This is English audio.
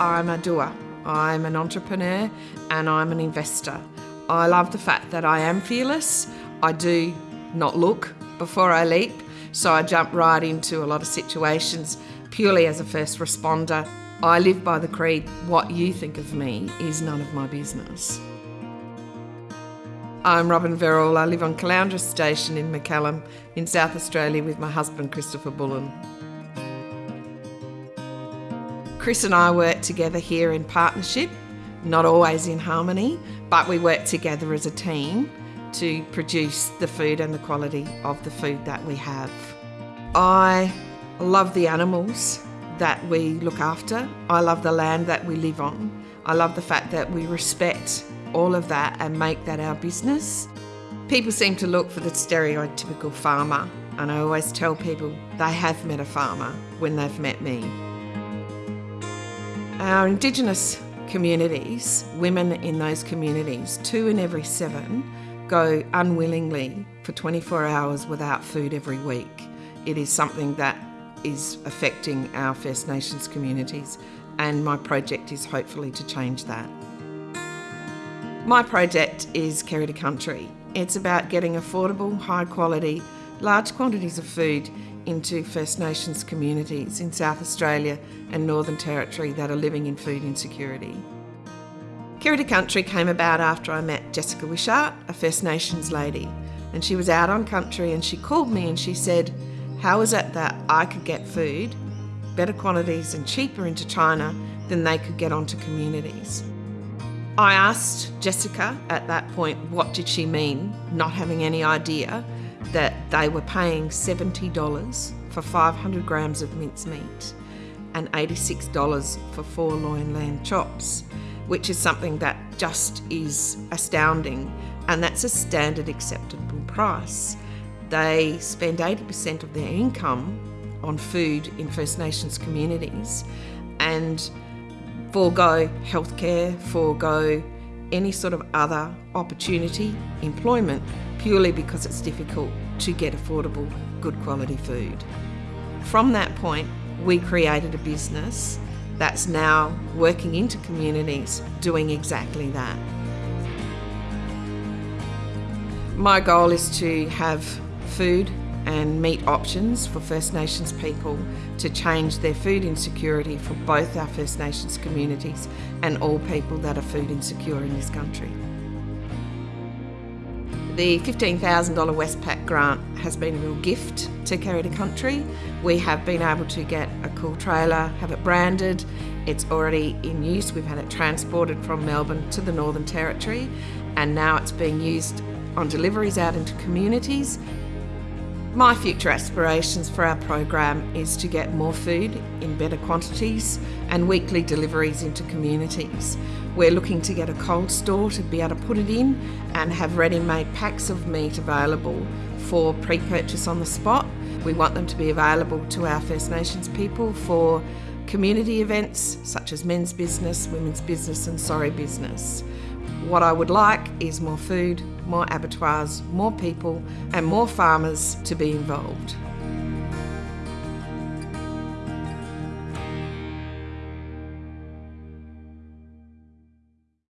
I'm a doer. I'm an entrepreneur and I'm an investor. I love the fact that I am fearless. I do not look before I leap, so I jump right into a lot of situations purely as a first responder. I live by the creed what you think of me is none of my business. I'm Robin Verrill. I live on Caloundra Station in McCallum in South Australia with my husband Christopher Bullen. Chris and I work together here in partnership, not always in harmony, but we work together as a team to produce the food and the quality of the food that we have. I love the animals that we look after. I love the land that we live on. I love the fact that we respect all of that and make that our business. People seem to look for the stereotypical farmer, and I always tell people they have met a farmer when they've met me. Our Indigenous communities, women in those communities, two in every seven, go unwillingly for 24 hours without food every week. It is something that is affecting our First Nations communities, and my project is hopefully to change that. My project is Kerry to Country. It's about getting affordable, high quality, large quantities of food into First Nations communities in South Australia and Northern Territory that are living in food insecurity. To Country came about after I met Jessica Wishart, a First Nations lady, and she was out on country and she called me and she said, How is it that I could get food, better quantities and cheaper into China than they could get onto communities? I asked Jessica at that point what did she mean, not having any idea that they were paying $70 for 500 grams of mincemeat and $86 for four loin lamb chops, which is something that just is astounding, and that's a standard acceptable price. They spend 80% of their income on food in First Nations communities and forego healthcare, forego any sort of other opportunity, employment, purely because it's difficult to get affordable, good quality food. From that point, we created a business that's now working into communities doing exactly that. My goal is to have food and meat options for First Nations people to change their food insecurity for both our First Nations communities and all people that are food insecure in this country. The $15,000 Westpac grant has been a real gift to Kerry to Country. We have been able to get a cool trailer, have it branded. It's already in use. We've had it transported from Melbourne to the Northern Territory and now it's being used on deliveries out into communities my future aspirations for our program is to get more food in better quantities and weekly deliveries into communities. We're looking to get a cold store to be able to put it in and have ready-made packs of meat available for pre-purchase on the spot. We want them to be available to our First Nations people for community events such as men's business, women's business and sorry business. What I would like is more food, more abattoirs, more people and more farmers to be involved.